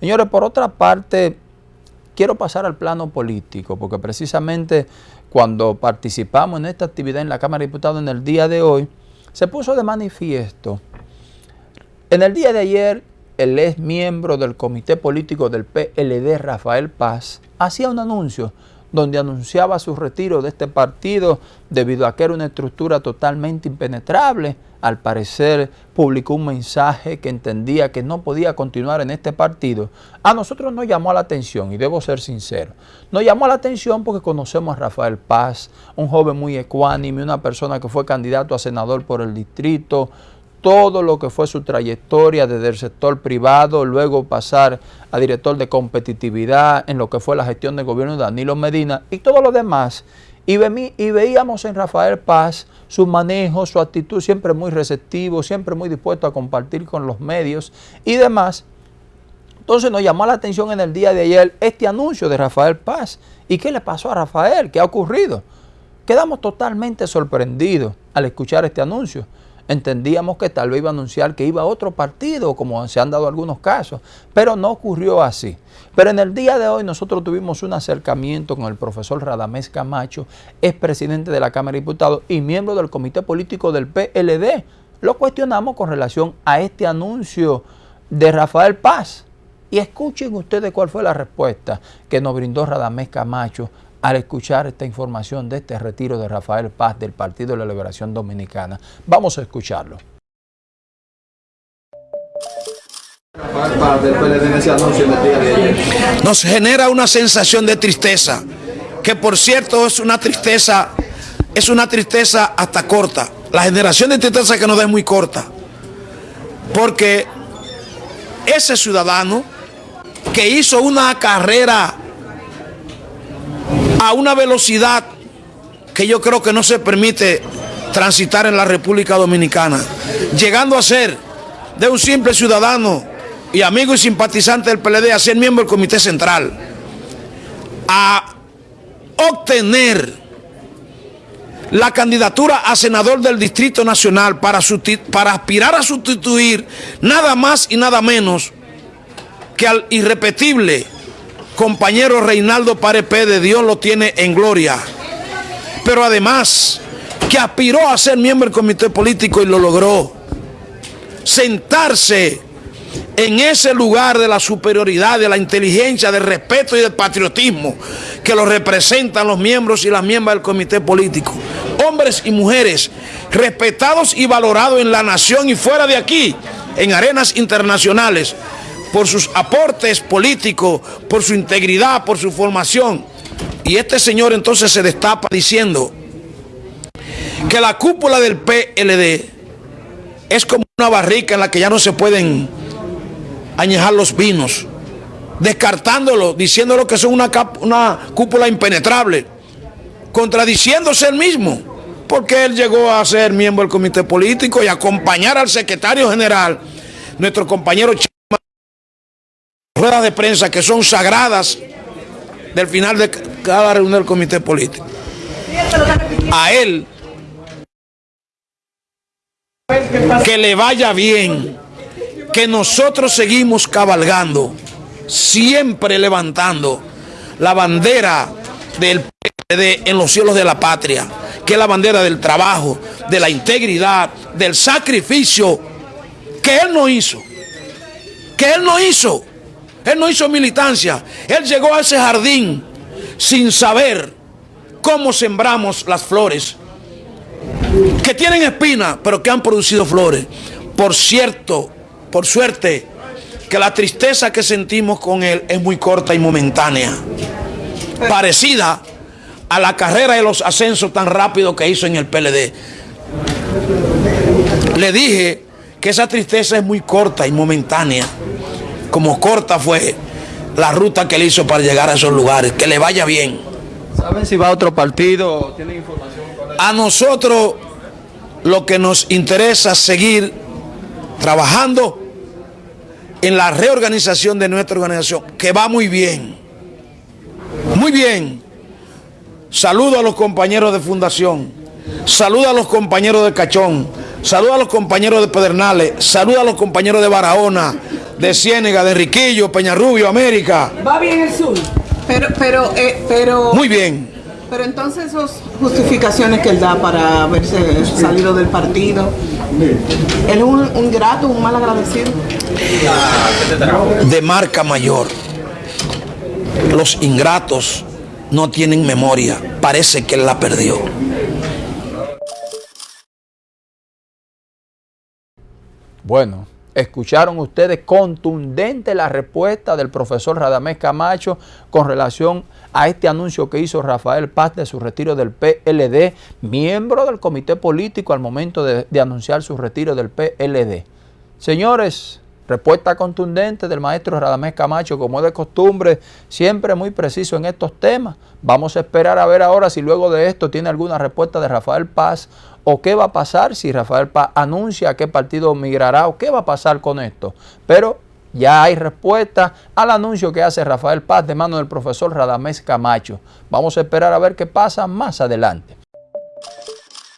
Señores, por otra parte, quiero pasar al plano político, porque precisamente cuando participamos en esta actividad en la Cámara de Diputados en el día de hoy, se puso de manifiesto. En el día de ayer, el ex miembro del comité político del PLD, Rafael Paz, hacía un anuncio donde anunciaba su retiro de este partido debido a que era una estructura totalmente impenetrable. Al parecer publicó un mensaje que entendía que no podía continuar en este partido. A nosotros nos llamó la atención, y debo ser sincero, nos llamó la atención porque conocemos a Rafael Paz, un joven muy ecuánime, una persona que fue candidato a senador por el distrito, todo lo que fue su trayectoria desde el sector privado, luego pasar a director de competitividad en lo que fue la gestión del gobierno de Danilo Medina y todo lo demás. Y, y veíamos en Rafael Paz su manejo, su actitud siempre muy receptivo, siempre muy dispuesto a compartir con los medios y demás. Entonces nos llamó la atención en el día de ayer este anuncio de Rafael Paz. ¿Y qué le pasó a Rafael? ¿Qué ha ocurrido? Quedamos totalmente sorprendidos al escuchar este anuncio entendíamos que tal vez iba a anunciar que iba a otro partido, como se han dado algunos casos, pero no ocurrió así. Pero en el día de hoy nosotros tuvimos un acercamiento con el profesor Radamés Camacho, presidente de la Cámara de Diputados y miembro del Comité Político del PLD. Lo cuestionamos con relación a este anuncio de Rafael Paz. Y escuchen ustedes cuál fue la respuesta que nos brindó Radamés Camacho al escuchar esta información de este retiro de Rafael Paz del Partido de la Liberación Dominicana. Vamos a escucharlo. Nos genera una sensación de tristeza, que por cierto es una tristeza, es una tristeza hasta corta. La generación de tristeza que nos da es muy corta, porque ese ciudadano que hizo una carrera a una velocidad que yo creo que no se permite transitar en la República Dominicana, llegando a ser de un simple ciudadano y amigo y simpatizante del PLD a ser miembro del Comité Central, a obtener la candidatura a senador del Distrito Nacional para, para aspirar a sustituir nada más y nada menos que al irrepetible compañero Reinaldo Parepe de Dios lo tiene en gloria. Pero además, que aspiró a ser miembro del comité político y lo logró. Sentarse en ese lugar de la superioridad, de la inteligencia, del respeto y del patriotismo que lo representan los miembros y las miembros del comité político. Hombres y mujeres respetados y valorados en la nación y fuera de aquí, en arenas internacionales por sus aportes políticos, por su integridad, por su formación. Y este señor entonces se destapa diciendo que la cúpula del PLD es como una barrica en la que ya no se pueden añejar los vinos, descartándolo, diciéndolo que son una, una cúpula impenetrable, contradiciéndose él mismo, porque él llegó a ser miembro del comité político y acompañar al secretario general, nuestro compañero ruedas de prensa que son sagradas del final de cada reunión del comité político. A él, que le vaya bien, que nosotros seguimos cabalgando, siempre levantando la bandera del PDD en los cielos de la patria, que es la bandera del trabajo, de la integridad, del sacrificio que él no hizo, que él no hizo. Él no hizo militancia. Él llegó a ese jardín sin saber cómo sembramos las flores. Que tienen espina, pero que han producido flores. Por cierto, por suerte, que la tristeza que sentimos con él es muy corta y momentánea. Parecida a la carrera de los ascensos tan rápido que hizo en el PLD. Le dije que esa tristeza es muy corta y momentánea como corta fue la ruta que él hizo para llegar a esos lugares. Que le vaya bien. ¿Saben si va a otro partido? ¿Tienen información? A nosotros lo que nos interesa es seguir trabajando en la reorganización de nuestra organización, que va muy bien. Muy bien. Saludo a los compañeros de Fundación. Saludo a los compañeros de Cachón. Saludo a los compañeros de Pedernales. Saludo a los compañeros de Barahona de Ciénega, de Riquillo, Peñarrubio, América. Va bien el sur. Pero, pero, eh, pero. Muy bien. Pero entonces esas justificaciones que él da para haberse salido del partido, él es un, un grato, un mal agradecido. De marca mayor. Los ingratos no tienen memoria. Parece que él la perdió. Bueno, escucharon ustedes contundente la respuesta del profesor Radamés Camacho con relación a este anuncio que hizo Rafael Paz de su retiro del PLD, miembro del comité político al momento de, de anunciar su retiro del PLD. Señores, respuesta contundente del maestro Radamés Camacho, como de costumbre, siempre muy preciso en estos temas. Vamos a esperar a ver ahora si luego de esto tiene alguna respuesta de Rafael Paz o qué va a pasar si Rafael Paz anuncia a qué partido migrará o qué va a pasar con esto. Pero ya hay respuesta al anuncio que hace Rafael Paz de mano del profesor Radamés Camacho. Vamos a esperar a ver qué pasa más adelante.